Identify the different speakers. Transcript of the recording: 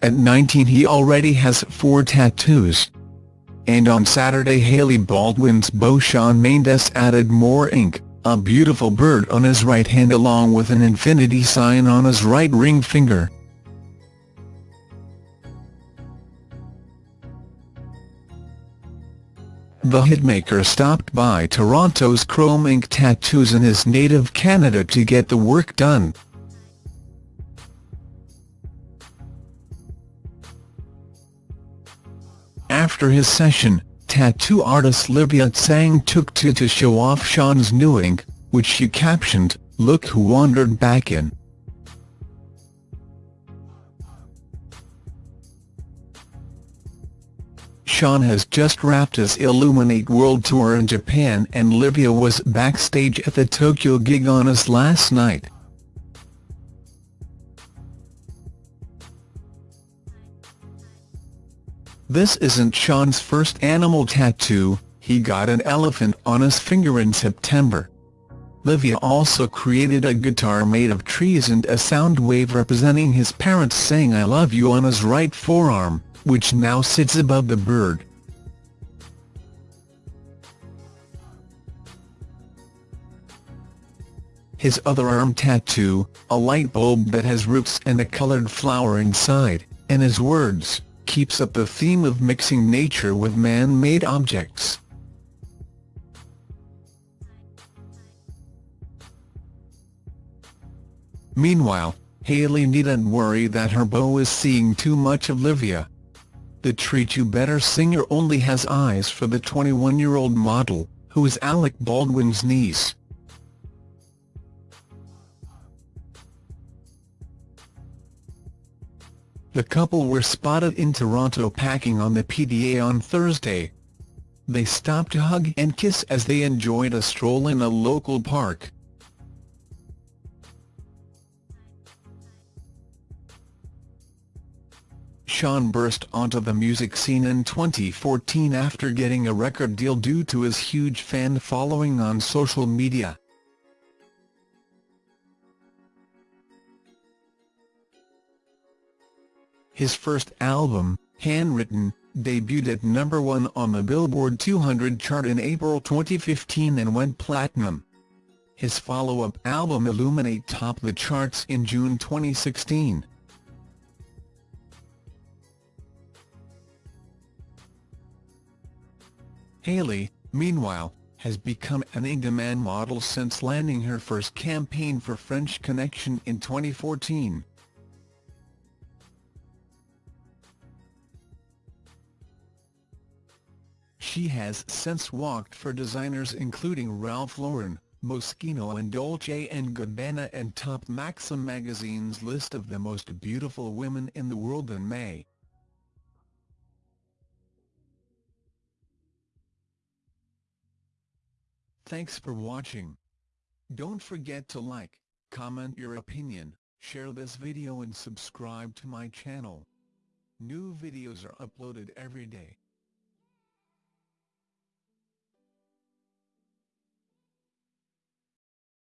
Speaker 1: At 19 he already has four tattoos. And on Saturday Hailey Baldwin's beau Shawn Mendes added more ink, a beautiful bird on his right hand along with an infinity sign on his right ring finger. The hitmaker stopped by Toronto's Chronic Ink Tattoos in his native Canada to get the work done. After his session, tattoo artist Livia Tsang took to to show off Shawn's new ink, which she captioned, Look who wandered back in. Shawn has just wrapped his Illuminate World Tour in Japan and Livia was backstage at the Tokyo gig on us last night. This isn't Shawn's first animal tattoo, he got an elephant on his finger in September. Livia also created a guitar made of trees and a sound wave representing his parents saying I love you on his right forearm, which now sits above the bird. His other arm tattoo, a light bulb that has roots and a colored flower inside, and his words, keeps up the theme of mixing nature with man-made objects. Meanwhile, Hailey needn't worry that her beau is seeing too much of Livia. The Treat You Better singer only has eyes for the 21-year-old model, who is Alec Baldwin's niece. The couple were spotted in Toronto packing on the PDA on Thursday. They stopped to hug and kiss as they enjoyed a stroll in a local park. Shawn burst onto the music scene in 2014 after getting a record deal due to his huge fan following on social media. His first album, Handwritten, debuted at number one on the Billboard 200 chart in April 2015 and went platinum. His follow-up album Illuminate topped the charts in June 2016. Hailey, meanwhile, has become an in-demand model since landing her first campaign for French Connection in 2014. She has since walked for designers including Ralph Lauren, Moschino and Dolce & Gabbana and topped Maxim magazine's list of the most beautiful women in the world in May. Thanks for watching. Don't forget to like, comment your opinion, share this video and subscribe to my channel. New videos are uploaded every day.